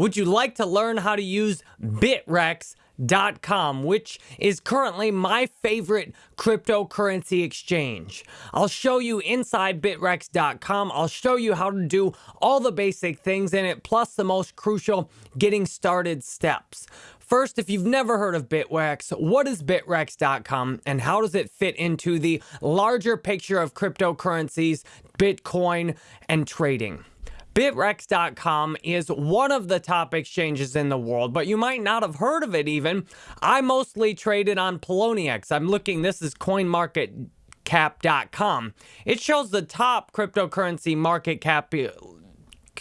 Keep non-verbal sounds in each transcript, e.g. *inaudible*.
Would you like to learn how to use Bittrex.com, which is currently my favorite cryptocurrency exchange. I'll show you inside Bittrex.com. I'll show you how to do all the basic things in it, plus the most crucial getting started steps. First, if you've never heard of Bittrex, what is Bittrex.com and how does it fit into the larger picture of cryptocurrencies, Bitcoin, and trading? Bittrex.com is one of the top exchanges in the world, but you might not have heard of it even. I mostly traded on Poloniex. I'm looking, this is CoinMarketCap.com. It shows the top cryptocurrency market cap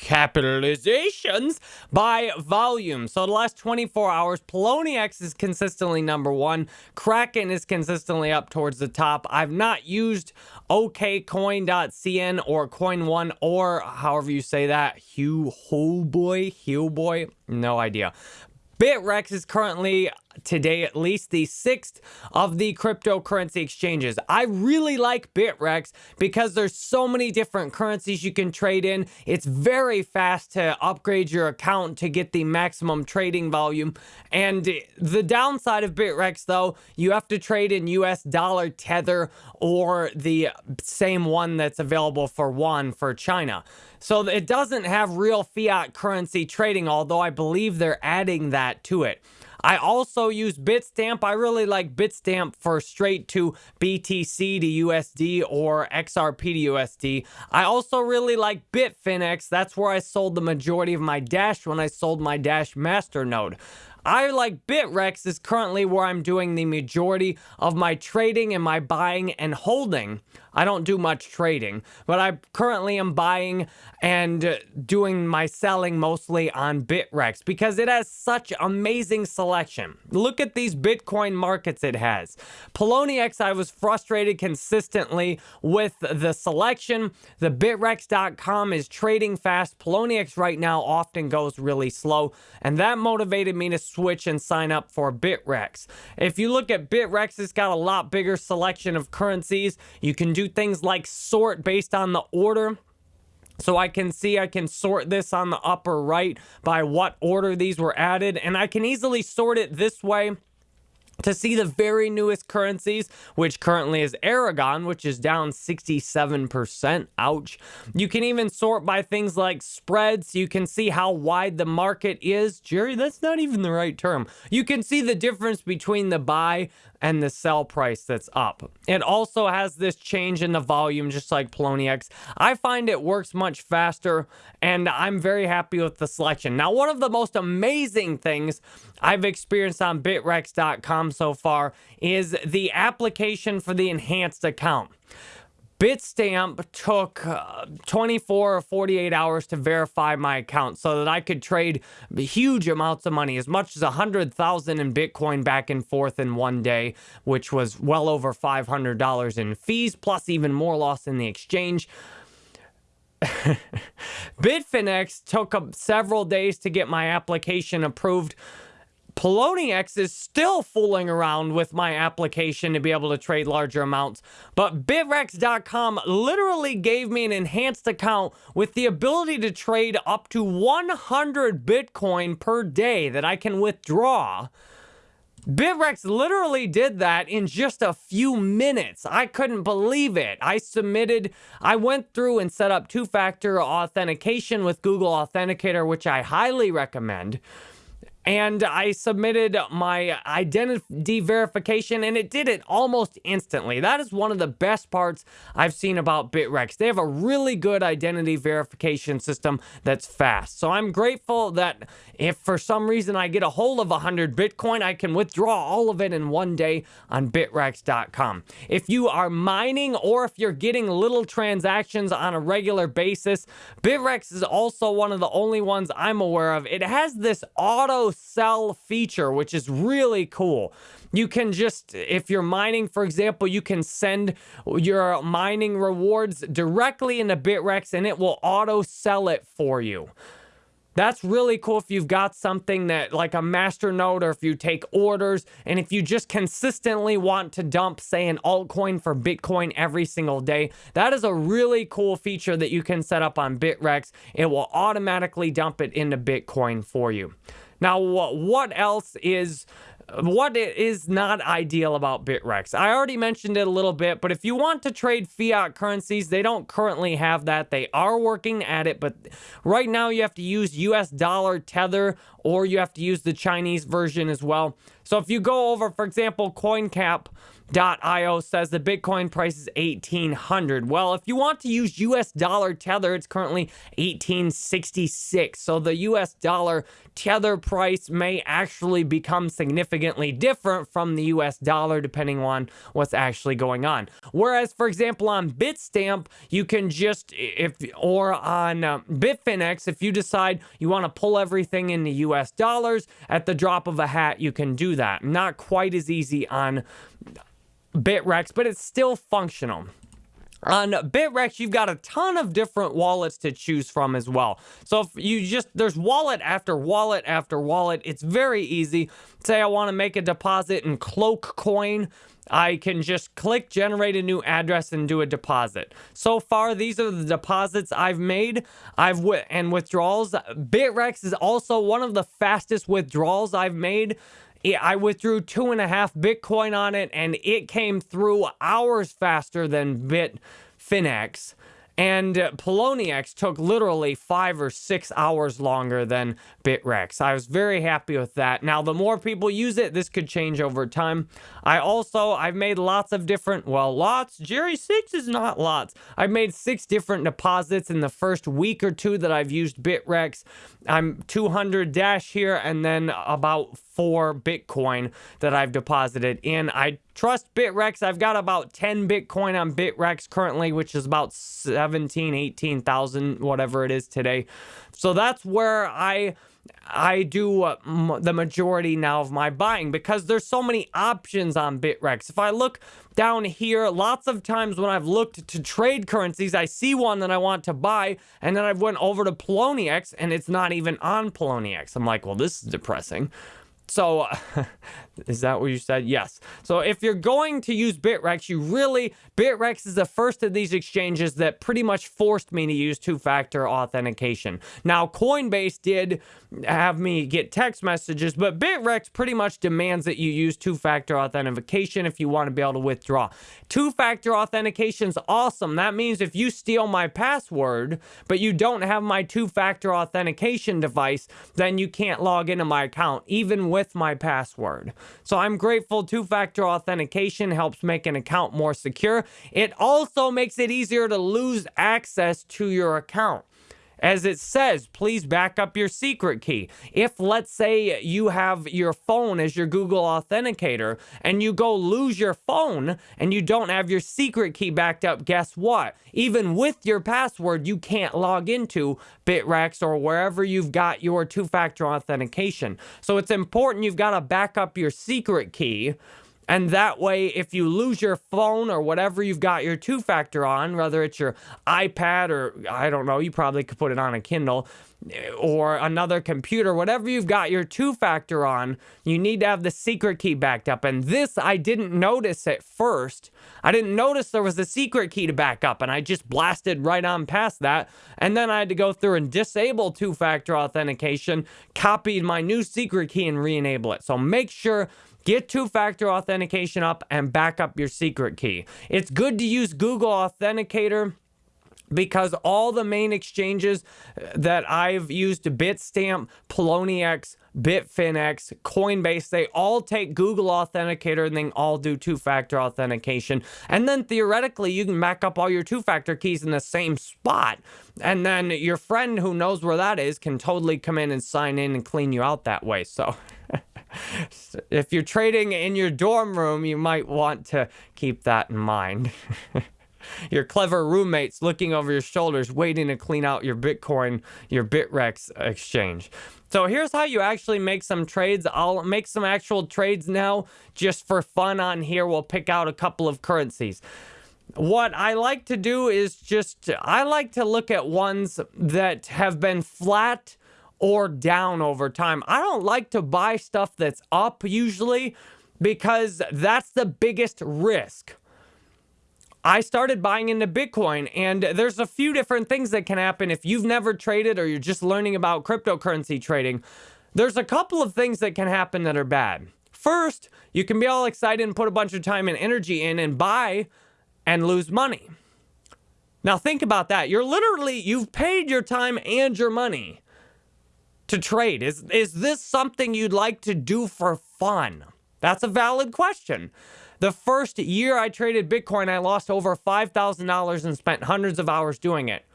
capitalizations by volume. So the last 24 hours, Poloniex is consistently number one. Kraken is consistently up towards the top. I've not used okcoin.cn or coin1 or however you say that. Hugh Boy, Hugh Boy, no idea. Bittrex is currently today at least the sixth of the cryptocurrency exchanges. I really like Bittrex because there's so many different currencies you can trade in. It's very fast to upgrade your account to get the maximum trading volume. And the downside of Bittrex, though, you have to trade in US dollar tether or the same one that's available for one for China. So it doesn't have real fiat currency trading, although I believe they're adding that to it. I also use Bitstamp. I really like Bitstamp for straight to BTC to USD or XRP to USD. I also really like Bitfinex. That's where I sold the majority of my Dash when I sold my Dash Masternode. I like Bittrex is currently where I'm doing the majority of my trading and my buying and holding. I don't do much trading, but I currently am buying and doing my selling mostly on Bittrex because it has such amazing selection. Look at these Bitcoin markets it has. Poloniex, I was frustrated consistently with the selection. The Bittrex.com is trading fast. Poloniex right now often goes really slow, and that motivated me to switch and sign up for Bittrex. If you look at Bittrex, it's got a lot bigger selection of currencies. You can do things like sort based on the order. So I can see I can sort this on the upper right by what order these were added. And I can easily sort it this way to see the very newest currencies, which currently is Aragon, which is down 67%. Ouch. You can even sort by things like spreads. You can see how wide the market is. Jerry, that's not even the right term. You can see the difference between the buy and the sell price that's up. It also has this change in the volume, just like Poloniex. I find it works much faster, and I'm very happy with the selection. Now, one of the most amazing things I've experienced on Bittrex.com so far is the application for the enhanced account. Bitstamp took uh, 24 or 48 hours to verify my account so that I could trade huge amounts of money, as much as 100,000 in Bitcoin back and forth in one day, which was well over $500 in fees, plus even more loss in the exchange. *laughs* Bitfinex took several days to get my application approved. Poloniex is still fooling around with my application to be able to trade larger amounts, but Bittrex.com literally gave me an enhanced account with the ability to trade up to 100 Bitcoin per day that I can withdraw. Bittrex literally did that in just a few minutes. I couldn't believe it. I submitted, I went through and set up two-factor authentication with Google Authenticator, which I highly recommend and I submitted my identity verification and it did it almost instantly. That is one of the best parts I've seen about Bittrex. They have a really good identity verification system that's fast. So I'm grateful that if for some reason I get a hold of 100 Bitcoin, I can withdraw all of it in one day on bittrex.com. If you are mining or if you're getting little transactions on a regular basis, Bittrex is also one of the only ones I'm aware of. It has this auto sell feature, which is really cool. You can just, if you're mining, for example, you can send your mining rewards directly into Bittrex and it will auto sell it for you. That's really cool if you've got something that like a master node or if you take orders and if you just consistently want to dump, say, an altcoin for Bitcoin every single day. That is a really cool feature that you can set up on Bittrex. It will automatically dump it into Bitcoin for you. Now, what else is what is not ideal about Bittrex. I already mentioned it a little bit, but if you want to trade fiat currencies, they don't currently have that. They are working at it, but right now you have to use US dollar tether or you have to use the Chinese version as well. So if you go over, for example, CoinCap, Io says the Bitcoin price is 1800. Well, if you want to use US dollar tether, it's currently 1866. So the US dollar tether price may actually become significantly different from the US dollar depending on what's actually going on. Whereas, for example, on Bitstamp, you can just, if or on uh, Bitfinex, if you decide you want to pull everything into US dollars at the drop of a hat, you can do that. Not quite as easy on Bittrex, but it's still functional. On Bittrex, you've got a ton of different wallets to choose from as well. So if you just, there's wallet after wallet after wallet. It's very easy. Say I want to make a deposit in Cloak Coin. I can just click generate a new address and do a deposit. So far, these are the deposits I've made. I've and withdrawals. Bittrex is also one of the fastest withdrawals I've made. I withdrew two and a half Bitcoin on it, and it came through hours faster than Bitfinex. And Poloniex took literally five or six hours longer than Bittrex. I was very happy with that. Now, the more people use it, this could change over time. I also, I've made lots of different, well, lots. Jerry, six is not lots. I've made six different deposits in the first week or two that I've used Bittrex. I'm 200 Dash here and then about four Bitcoin that I've deposited in. I trust Bittrex. I've got about 10 Bitcoin on Bittrex currently, which is about 17, 18,000, whatever it is today. So that's where I I do uh, the majority now of my buying because there's so many options on Bittrex. If I look down here, lots of times when I've looked to trade currencies, I see one that I want to buy, and then I've went over to Poloniex, and it's not even on Poloniex. I'm like, well, this is depressing. So, *laughs* is that what you said? Yes. So, if you're going to use Bittrex, you really, Bittrex is the first of these exchanges that pretty much forced me to use two factor authentication. Now, Coinbase did have me get text messages, but Bittrex pretty much demands that you use two factor authentication if you want to be able to withdraw. Two factor authentication is awesome. That means if you steal my password, but you don't have my two factor authentication device, then you can't log into my account, even with with my password. So I'm grateful two-factor authentication helps make an account more secure. It also makes it easier to lose access to your account. As it says, please back up your secret key. If, let's say, you have your phone as your Google Authenticator and you go lose your phone and you don't have your secret key backed up, guess what? Even with your password, you can't log into Bittrex or wherever you've got your two factor authentication. So it's important you've got to back up your secret key and that way, if you lose your phone or whatever you've got your two factor on, whether it's your iPad or I don't know, you probably could put it on a Kindle eh, or another computer, whatever you've got your two factor on, you need to have the secret key backed up. And this I didn't notice at first. I didn't notice there was a secret key to back up, and I just blasted right on past that. And then I had to go through and disable two factor authentication, copied my new secret key, and re enable it. So make sure Get two-factor authentication up and back up your secret key. It's good to use Google Authenticator because all the main exchanges uh, that I've used, Bitstamp, Poloniex, Bitfinex, Coinbase, they all take Google Authenticator and they all do two-factor authentication. And then theoretically, you can back up all your two-factor keys in the same spot. And then your friend who knows where that is can totally come in and sign in and clean you out that way. So... *laughs* *laughs* if you're trading in your dorm room, you might want to keep that in mind. *laughs* your clever roommates looking over your shoulders, waiting to clean out your Bitcoin, your Bittrex exchange. So here's how you actually make some trades. I'll make some actual trades now just for fun on here. We'll pick out a couple of currencies. What I like to do is just, I like to look at ones that have been flat or down over time. I don't like to buy stuff that's up usually because that's the biggest risk. I started buying into Bitcoin, and there's a few different things that can happen if you've never traded or you're just learning about cryptocurrency trading. There's a couple of things that can happen that are bad. First, you can be all excited and put a bunch of time and energy in and buy and lose money. Now, think about that. You're literally, you've paid your time and your money to trade. Is, is this something you'd like to do for fun? That's a valid question. The first year I traded Bitcoin, I lost over $5,000 and spent hundreds of hours doing it.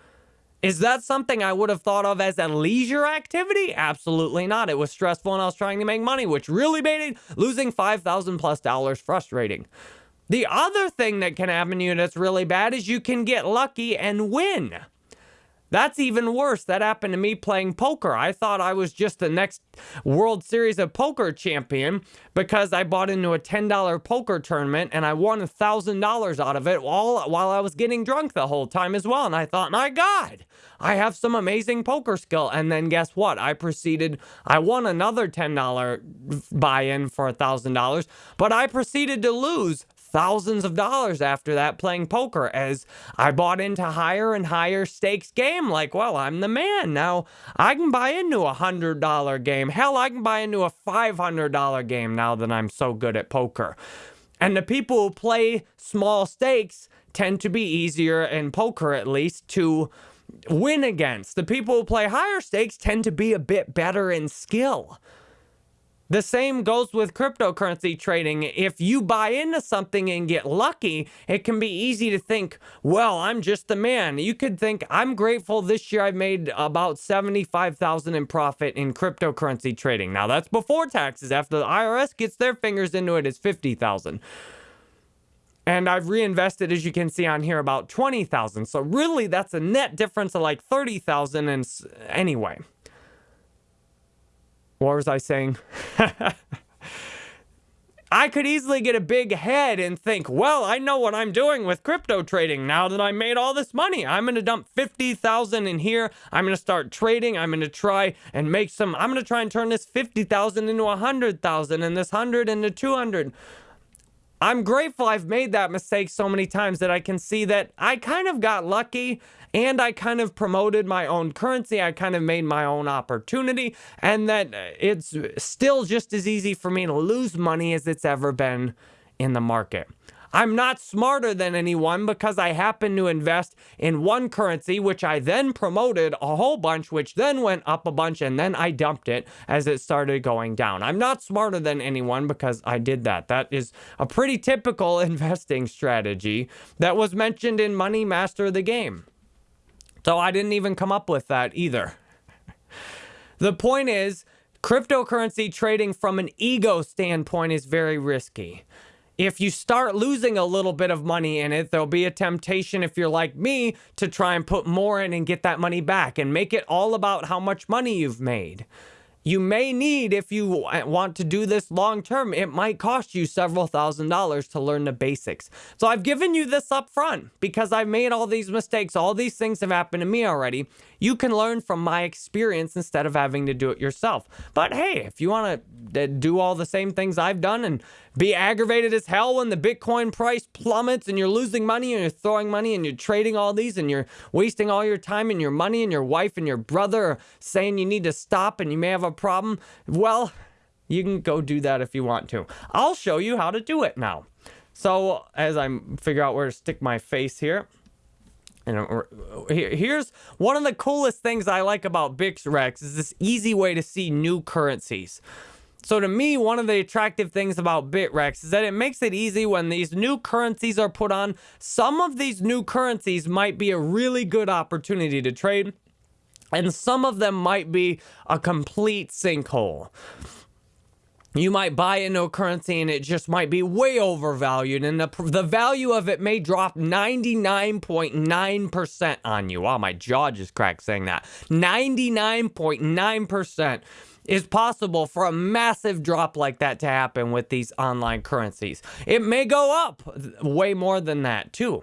Is that something I would have thought of as a leisure activity? Absolutely not. It was stressful and I was trying to make money, which really made it losing 5,000 plus dollars frustrating. The other thing that can happen to you that's really bad is you can get lucky and win. That's even worse. That happened to me playing poker. I thought I was just the next World Series of Poker champion because I bought into a $10 poker tournament and I won $1,000 out of it while, while I was getting drunk the whole time as well. And I thought, my God, I have some amazing poker skill. And then guess what? I proceeded, I won another $10 buy in for $1,000, but I proceeded to lose thousands of dollars after that playing poker as I bought into higher and higher stakes game. Like, well, I'm the man. Now I can buy into a hundred dollar game. Hell, I can buy into a $500 game now that I'm so good at poker. And the people who play small stakes tend to be easier in poker, at least, to win against. The people who play higher stakes tend to be a bit better in skill. The same goes with cryptocurrency trading. If you buy into something and get lucky, it can be easy to think, well, I'm just the man. You could think, I'm grateful this year I've made about 75,000 in profit in cryptocurrency trading. Now that's before taxes. After the IRS gets their fingers into it, it's 50,000. And I've reinvested, as you can see on here, about 20,000. So really that's a net difference of like 30,000 and anyway. What was I saying? *laughs* I could easily get a big head and think, well, I know what I'm doing with crypto trading now that I made all this money. I'm going to dump 50,000 in here. I'm going to start trading. I'm going to try and make some, I'm going to try and turn this 50,000 into 100,000 and this 100 into 200. I'm grateful I've made that mistake so many times that I can see that I kind of got lucky and I kind of promoted my own currency. I kind of made my own opportunity, and that uh, it's still just as easy for me to lose money as it's ever been in the market. I'm not smarter than anyone because I happen to invest in one currency, which I then promoted a whole bunch, which then went up a bunch, and then I dumped it as it started going down. I'm not smarter than anyone because I did that. That is a pretty typical *laughs* investing strategy that was mentioned in Money Master of the Game. So I didn't even come up with that either. the point is, cryptocurrency trading from an ego standpoint is very risky. If you start losing a little bit of money in it, there'll be a temptation, if you're like me, to try and put more in and get that money back and make it all about how much money you've made you may need if you eh, want to do this long term it might cost you several thousand dollars to learn the basics. So i've given you this up front because i've made all these mistakes. All these things have happened to me already. You can learn from my experience instead of having to do it yourself. But hey if you want to eh, do all the same things i've done and be aggravated as hell when the Bitcoin price plummets and you're losing money and you're throwing money and you're trading all these and you're wasting all your time and your money and your wife and your brother saying you need to stop and you may have a problem. Well, you can go do that if you want to. I'll show you how to do it now. So as I figure out where to stick my face here, and uh, here's one of the coolest things I like about Bittrex is this easy way to see new currencies. So to me, one of the attractive things about Bittrex is that it makes it easy when these new currencies are put on. Some of these new currencies might be a really good opportunity to trade, and some of them might be a complete sinkhole. You might buy into no currency and it just might be way overvalued, and the, the value of it may drop 99.9% on you. Wow, my jaw just cracked saying that. 99.9% is possible for a massive drop like that to happen with these online currencies. It may go up way more than that too.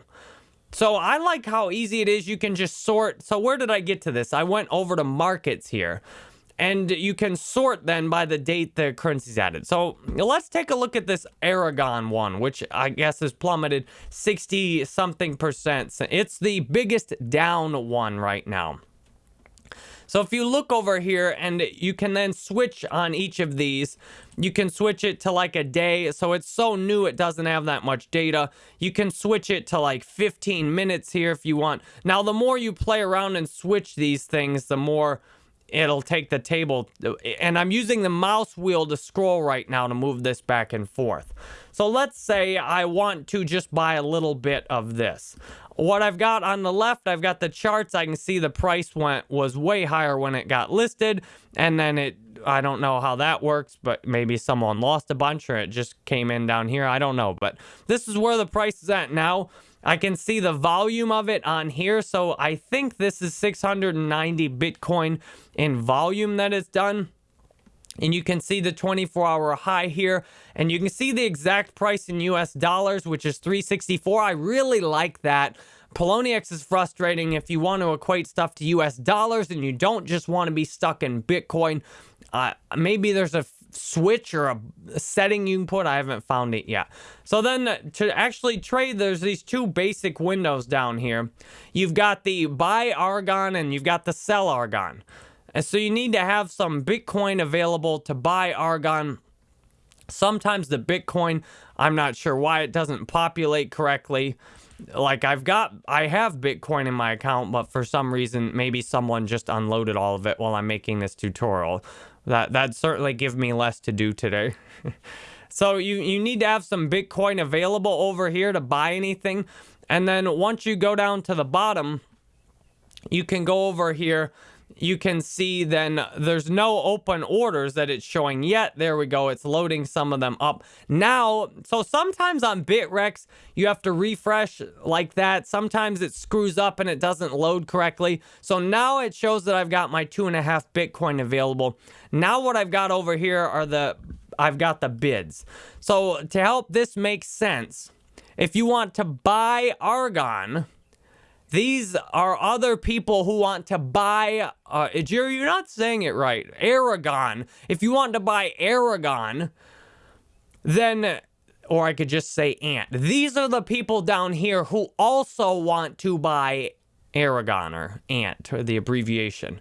So I like how easy it is. You can just sort. So where did I get to this? I went over to markets here. and you can sort then by the date the currency's added. So let's take a look at this Aragon one, which I guess has plummeted 60 something percent. It's the biggest down one right now. So if you look over here and you can then switch on each of these, you can switch it to like a day. So it's so new, it doesn't have that much data. You can switch it to like 15 minutes here if you want. Now, the more you play around and switch these things, the more it'll take the table. And I'm using the mouse wheel to scroll right now to move this back and forth. So let's say I want to just buy a little bit of this. What I've got on the left, I've got the charts. I can see the price went was way higher when it got listed. And then it, I don't know how that works, but maybe someone lost a bunch or it just came in down here. I don't know. But this is where the price is at now. I can see the volume of it on here. So I think this is 690 Bitcoin in volume that it's done. And you can see the 24 hour high here. And you can see the exact price in US dollars, which is 364. I really like that. Poloniex is frustrating if you want to equate stuff to US dollars and you don't just want to be stuck in Bitcoin. Uh, maybe there's a switch or a setting you can put. I haven't found it yet. So then to actually trade, there's these two basic windows down here. You've got the buy Argon and you've got the sell Argon. And so you need to have some Bitcoin available to buy Argon. Sometimes the Bitcoin, I'm not sure why it doesn't populate correctly. Like I've got, I have Bitcoin in my account, but for some reason, maybe someone just unloaded all of it while I'm making this tutorial. That that certainly give me less to do today. *laughs* so you, you need to have some Bitcoin available over here to buy anything. And then once you go down to the bottom, you can go over here you can see then there's no open orders that it's showing yet. There we go. It's loading some of them up. Now, so sometimes on Bittrex, you have to refresh like that. Sometimes it screws up and it doesn't load correctly. So now it shows that I've got my two and a half Bitcoin available. Now what I've got over here are the, I've got the bids. So to help this make sense, if you want to buy Argon, these are other people who want to buy, uh, Jerry, you're not saying it right. Aragon. If you want to buy Aragon, then, or I could just say Ant. These are the people down here who also want to buy Aragon or Ant, or the abbreviation.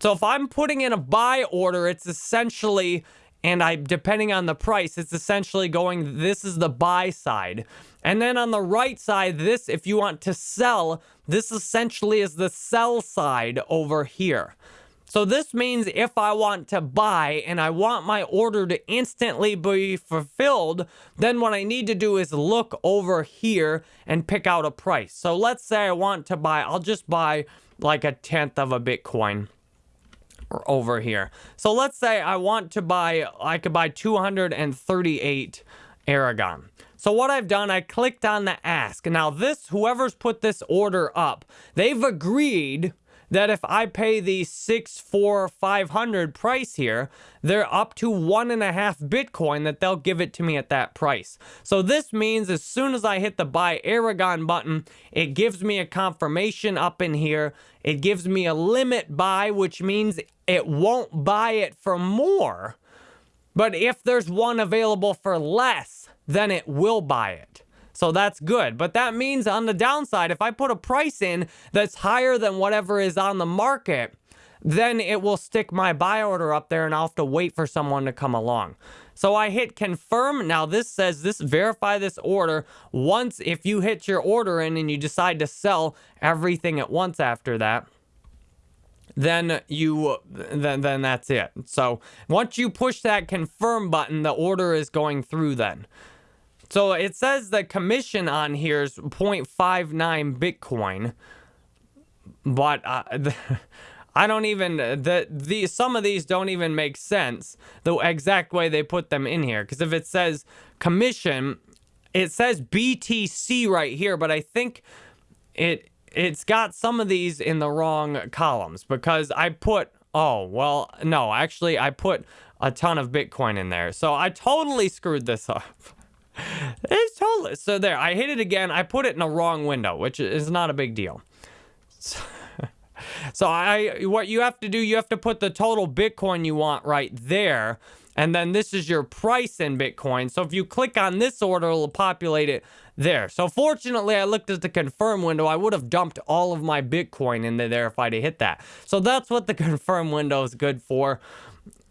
So if I'm putting in a buy order, it's essentially and I depending on the price, it's essentially going this is the buy side. And then on the right side, this if you want to sell, this essentially is the sell side over here. So this means if I want to buy and I want my order to instantly be fulfilled, then what I need to do is look over here and pick out a price. So let's say I want to buy, I'll just buy like a tenth of a Bitcoin over here. So let's say I want to buy, I could buy 238 Aragon. So what I've done, I clicked on the ask. Now this, whoever's put this order up, they've agreed that if I pay the six, four, five hundred price here, they're up to one and a half Bitcoin that they'll give it to me at that price. So this means as soon as I hit the buy Aragon button, it gives me a confirmation up in here. It gives me a limit buy, which means it won't buy it for more. But if there's one available for less, then it will buy it. So that's good. But that means on the downside, if I put a price in that's higher than whatever is on the market, then it will stick my buy order up there and I'll have to wait for someone to come along. So I hit confirm. Now this says this verify this order once if you hit your order in and you decide to sell everything at once after that then you then then that's it. So once you push that confirm button, the order is going through then. So it says the commission on here is 0.59 Bitcoin, but uh, *laughs* I don't even the the some of these don't even make sense the exact way they put them in here. Because if it says commission, it says BTC right here, but I think it it's got some of these in the wrong columns because I put oh well no actually I put a ton of Bitcoin in there, so I totally screwed this *laughs* up. It's totally so there. I hit it again. I put it in a wrong window, which is not a big deal. So, so I what you have to do, you have to put the total Bitcoin you want right there. And then this is your price in Bitcoin. So if you click on this order, it'll populate it there. So fortunately, I looked at the confirm window. I would have dumped all of my Bitcoin into there if I'd hit that. So that's what the *laughs* confirm window is good for.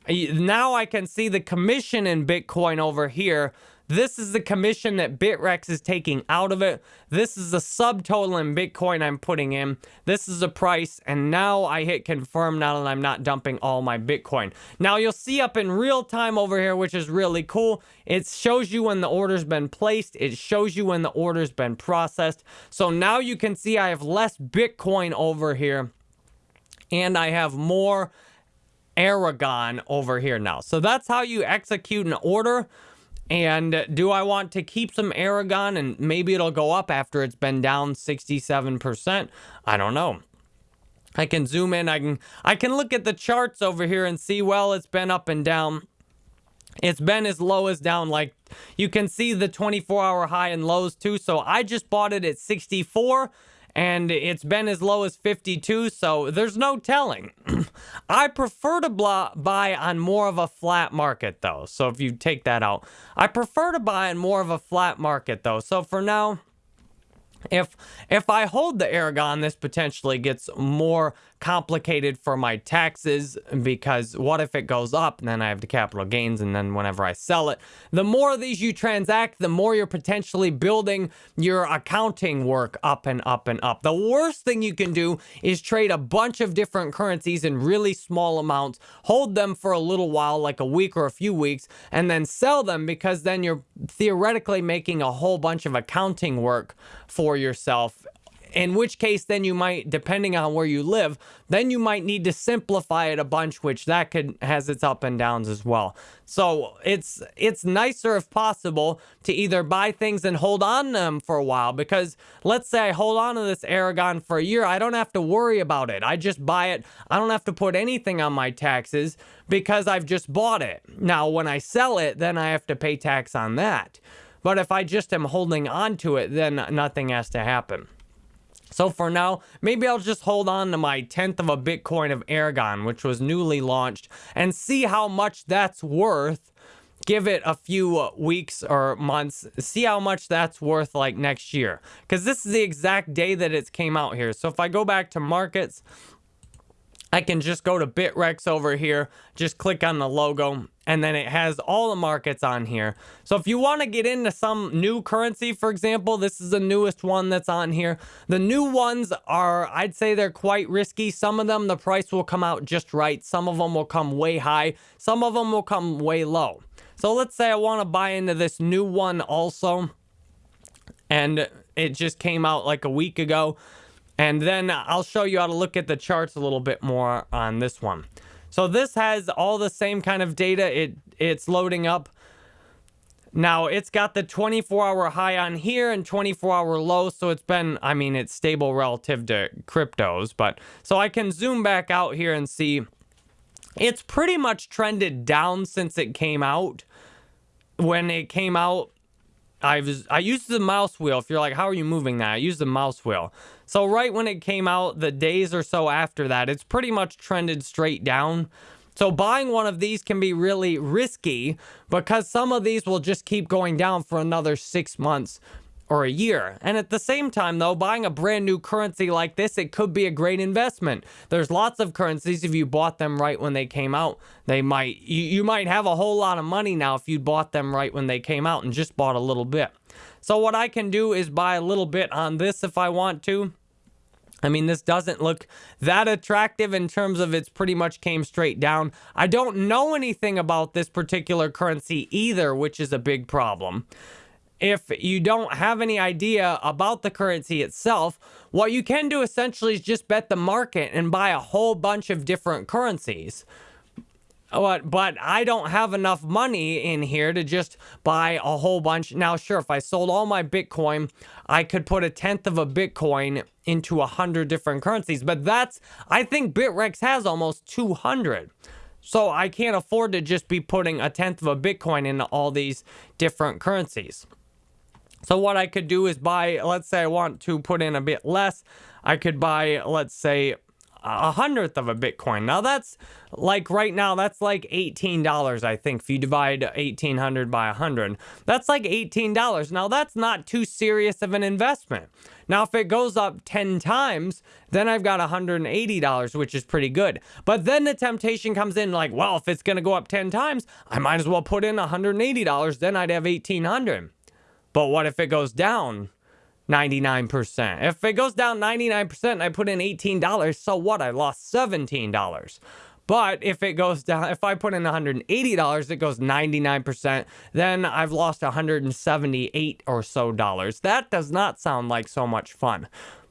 Now I can see the commission in Bitcoin over here. This is the commission that Bittrex is taking out of it. This is the subtotal in Bitcoin I'm putting in. This is the price. And now I hit confirm now that I'm not dumping all my Bitcoin. Now you'll see up in real time over here, which is really cool. It shows you when the order's been placed. It shows you when the order's been processed. So now you can see I have less Bitcoin over here. And I have more Aragon over here now. So that's how you execute an order. And do I want to keep some Aragon and maybe it'll go up after it's been down 67%? I don't know. I can zoom in. I can I can look at the charts over here and see, well, it's been up and down. It's been as low as down. Like you can see the 24 hour high and lows too. So I just bought it at 64 and it's been as low as 52, so there's no telling. *clears throat* I prefer to buy on more of a flat market, though, so if you take that out. I prefer to buy on more of a flat market, though, so for now, if if I hold the Aragon, this potentially gets more complicated for my taxes because what if it goes up and then I have the capital gains and then whenever I sell it, the more of these you transact, the more you're potentially building your accounting work up and up and up. The worst thing you can do is trade a bunch of different currencies in really small amounts, hold them for a little while, like a week or a few weeks, and then sell them because then you're theoretically making a whole bunch of accounting work for yourself in which case then you might depending on where you live then you might need to simplify it a bunch which that could has its up and downs as well. So it's it's nicer if possible to either buy things and hold on them for a while because let's say I hold on to this Aragon for a year I don't have to worry about it. I just buy it. I don't have to put anything on my taxes because I've just bought it. Now when I sell it then I have to pay tax on that but if I just am holding on to it, then nothing has to happen. So for now, maybe I'll just hold on to my tenth of a Bitcoin of Aragon, which was newly launched, and see how much that's worth. Give it a few weeks or months, see how much that's worth like next year. Because this is the exact day that it came out here. So if I go back to markets, I can just go to Bittrex over here, just click on the logo, and then it has all the markets on here. So if you want to get into some new currency, for example, this is the newest one that's on here. The new ones are, I'd say they're quite risky. Some of them, the price will come out just right. Some of them will come way high. Some of them will come way low. So let's say I want to buy into this new one also. And it just came out like a week ago. And then I'll show you how to look at the charts a little bit more on this one. So this has all the same kind of data. It It's loading up. Now, it's got the 24-hour high on here and 24-hour low, so it's been, I mean, it's stable relative to cryptos, but, so I can zoom back out here and see it's pretty much trended down since it came out. When it came out, I was I used the mouse wheel. If you're like, how are you moving that? I used the mouse wheel. So right when it came out, the days or so after that, it's pretty much trended straight down. So buying one of these can be really risky because some of these will just keep going down for another six months or a year. And at the same time, though, buying a brand new currency like this, it could be a great investment. There's lots of currencies, if you bought them right when they came out, they might, you, you might have a whole lot of money now if you bought them right when they came out and just bought a little bit. So what I can do is buy a little bit on this if I want to. I mean, this doesn't look that attractive in terms of it's pretty much came straight down. I don't know anything about this particular currency either, which is a big problem. If you don't have any idea about the currency itself, what you can do essentially is just bet the market and buy a whole bunch of different currencies. Uh, but, but I don't have enough money in here to just buy a whole bunch. Now, sure, if I sold all my Bitcoin, I could put a tenth of a Bitcoin into a hundred different currencies. But that's, I think Bittrex has almost 200. So I can't afford to just be putting a tenth of a Bitcoin into all these different currencies. So what I could do is buy, let's say I want to put in a bit less. I could buy, let's say, a hundredth of a Bitcoin. Now that's like right now, that's like $18, I think, if you divide 1800 by 100. That's like $18. Now that's not too serious of an investment. Now, if it goes up 10 times, then I've got $180, which is pretty good. But then the temptation comes in like, well, if it's going to go up 10 times, I might as well put in $180. Then I'd have 1800 But what if it goes down 99%. If it goes down 99% and I put in $18, so what? I lost $17. But if it goes down, if I put in $180, it goes 99%, then I've lost 178 or so dollars. That does not sound like so much fun.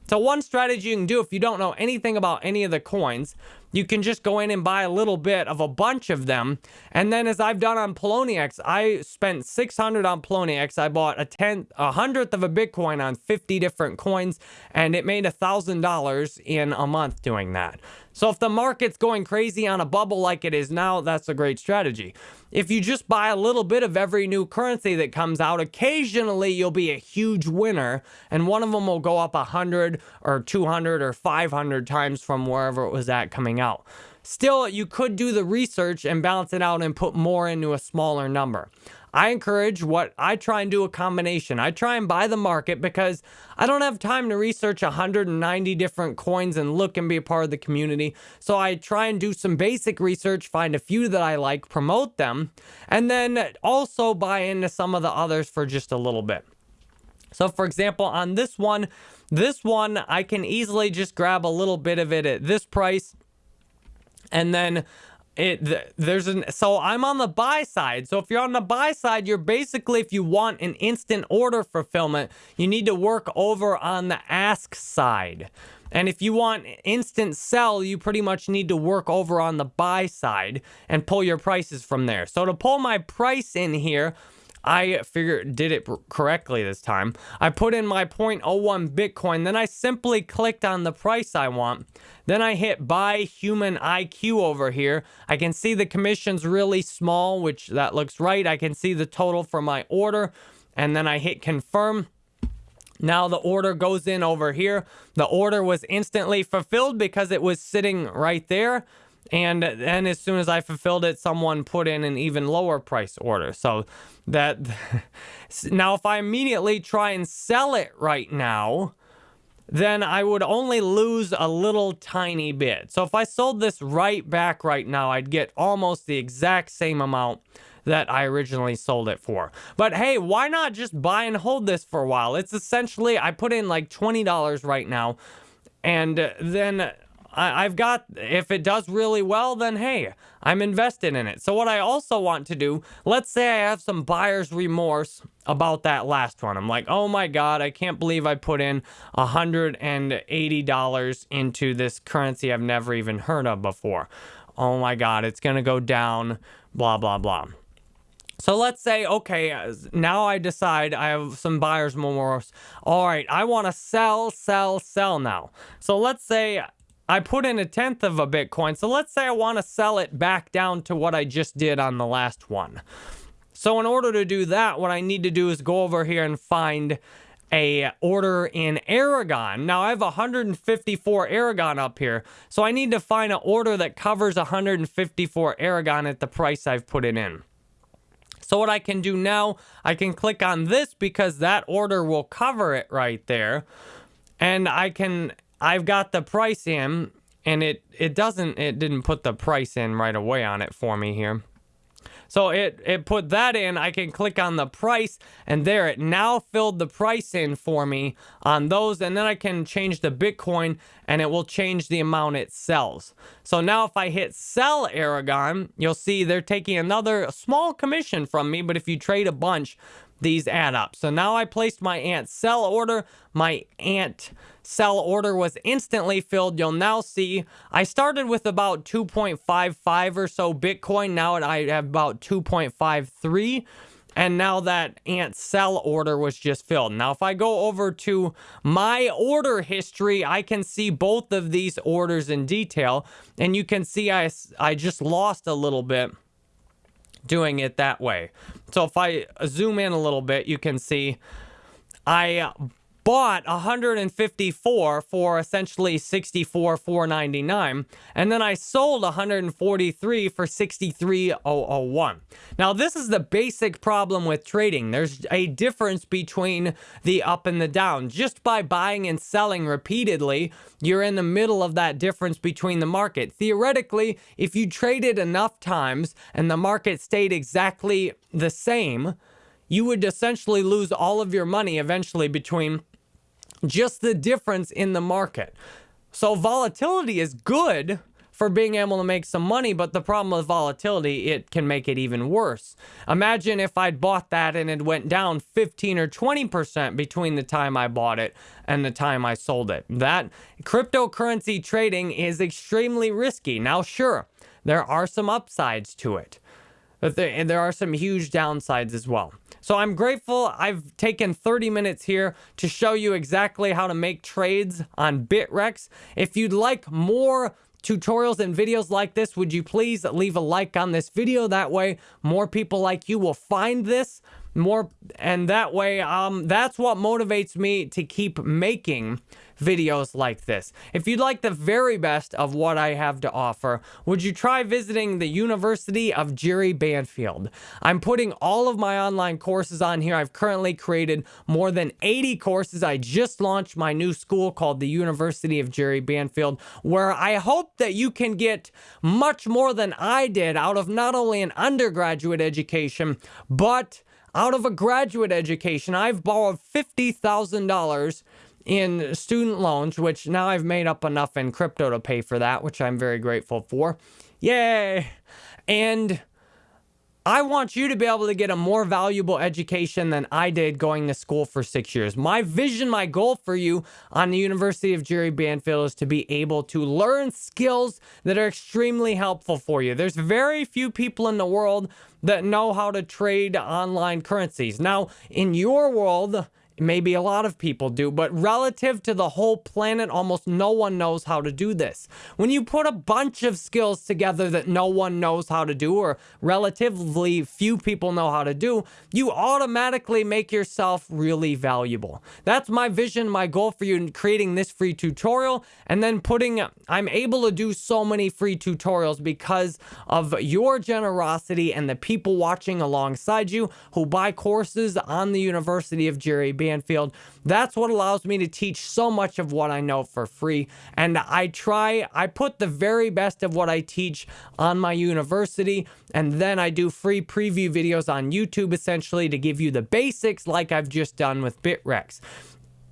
So one strategy you can do if you don't know anything about any of the coins, you can just go in and buy a little bit of a bunch of them. And then as I've done on Poloniex, I spent 600 on Poloniex. I bought a tenth, a hundredth of a Bitcoin on 50 different coins, and it made a $1,000 in a month doing that. So if the market's going crazy on a bubble like it is now, that's a great strategy. If you just buy a little bit of every new currency that comes out, occasionally you'll be a huge winner and one of them will go up 100 or 200 or 500 times from wherever it was at coming out. Still, you could do the research and balance it out and put more into a smaller number. I encourage what I try and do a combination. I try and buy the market because I don't have time to research 190 different coins and look and be a part of the community. So I try and do some basic research, find a few that I like, promote them, and then also buy into some of the others for just a little bit. So for example, on this one, this one, I can easily just grab a little bit of it at this price and then it there's an so I'm on the buy side. So if you're on the buy side, you're basically if you want an instant order fulfillment, you need to work over on the ask side. And if you want instant sell, you pretty much need to work over on the buy side and pull your prices from there. So to pull my price in here, I figured did it correctly this time. I put in my 0.01 Bitcoin, then I simply clicked on the price I want. Then I hit buy Humaniq over here. I can see the commission's really small, which that looks right. I can see the total for my order. And then I hit confirm. Now the order goes in over here. The order was instantly fulfilled because it was sitting right there. And then as soon as I fulfilled it, someone put in an even lower price order. So that *laughs* now if I immediately try and sell it right now, then I would only lose a little tiny bit. So if I sold this right back right now, I'd get almost the exact same amount that I originally sold it for. But hey, why not just buy and hold this for a while? It's essentially, I put in like $20 right now, and then I, have got, if it does really well, then hey, I'm invested in it. So what I also want to do, let's say I have some buyer's remorse about that last one. I'm like, oh my God, I can't believe I put in $180 into this currency I've never even heard of before. Oh my God, it's going to go down, blah, blah, blah. So let's say, okay, now I decide I have some buyer's remorse. All right, I want to sell, sell, sell now. So let's say I put in a tenth of a Bitcoin. So let's say I want to sell it back down to what I just did on the last one. So in order to do that, what I need to do is go over here and find a order in Aragon. Now I have 154 Aragon up here, so I need to find an order that covers 154 Aragon at the price I've put it in. So what I can do now, I can click on this because that order will cover it right there. And I can I've got the price in and it, it doesn't, it didn't put the price in right away on it for me here. So it, it put that in, I can click on the price and there it now filled the price in for me on those and then I can change the Bitcoin and it will change the amount it sells. So now if I hit sell Aragon, you'll see they're taking another small commission from me, but if you trade a bunch, these add up. So now I placed my ant sell order. My ant sell order was instantly filled. You'll now see I started with about 2.55 or so Bitcoin. Now I have about 2.53. And now that ant sell order was just filled. Now, if I go over to my order history, I can see both of these orders in detail. And you can see I, I just lost a little bit doing it that way. So if I zoom in a little bit, you can see I bought 154 for essentially 64 499 and then I sold 143 for 63001. Now this is the basic problem with trading. There's a difference between the up and the down. Just by buying and selling repeatedly, you're in the middle of that difference between the market. Theoretically, if you traded enough times and the market stayed exactly the same, you would essentially lose all of your money eventually between just the difference in the market. So volatility is good for being able to make some money, but the problem with volatility, it can make it even worse. Imagine if I'd bought that and it went down 15 or 20% between the time I bought it and the time I sold it. That cryptocurrency trading is extremely risky. Now, sure, there are some upsides to it, but there, there are some huge downsides as well. So I'm grateful I've taken 30 minutes here to show you exactly how to make trades on Bittrex. If you'd like more tutorials and videos like this, would you please leave a like on this video? That way, more people like you will find this more and that way um that's what motivates me to keep making videos like this. If you'd like the very best of what I have to offer, would you try visiting the University of Jerry Banfield? I'm putting all of my online courses on here. I've currently created more than 80 courses. I just launched my new school called the University of Jerry Banfield, where I hope that you can get much more than I did out of not only an undergraduate education, but out of a graduate education. I've borrowed $50,000 in student loans, which now I've made up enough in crypto to pay for that, which I'm very grateful for. Yay! And I want you to be able to get a more valuable education than I did going to school for six years. My vision, my goal for you on the University of Jerry Banfield is to be able to learn skills that are extremely helpful for you. There's very few people in the world that know how to trade online currencies. Now, in your world, Maybe a lot of people do, but relative to the whole planet, almost no one knows how to do this. When you put a bunch of skills together that no one knows how to do, or relatively few people know how to do, you automatically make yourself really valuable. That's my vision, my goal for you in creating this free tutorial, and then putting, I'm able to do so many free tutorials because of your generosity and the people watching alongside you who buy courses on the University of Jerry Banfield. That's what allows me to teach so much of what I know for free. And I try, I put the very best of what I teach on my university. And then I do free preview videos on YouTube essentially to give you the basics like I've just done with Bittrex.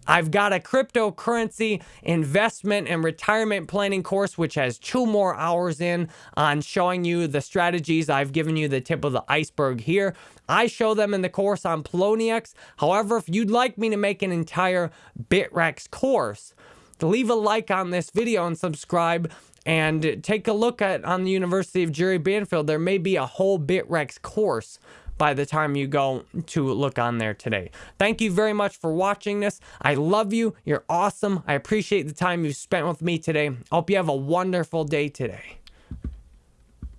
I've got a cryptocurrency investment and retirement planning course, which has two more hours in on showing you the strategies. I've given you the tip of the iceberg here. I show them in the course on Poloniex. However, if you'd like me to make an entire Bittrex course, leave a like on this video and subscribe and take a look at on the University of Jerry Banfield. There may be a whole Bittrex course by the time you go to look on there today. Thank you very much for watching this. I love you. You're awesome. I appreciate the time you spent with me today. I hope you have a wonderful day today.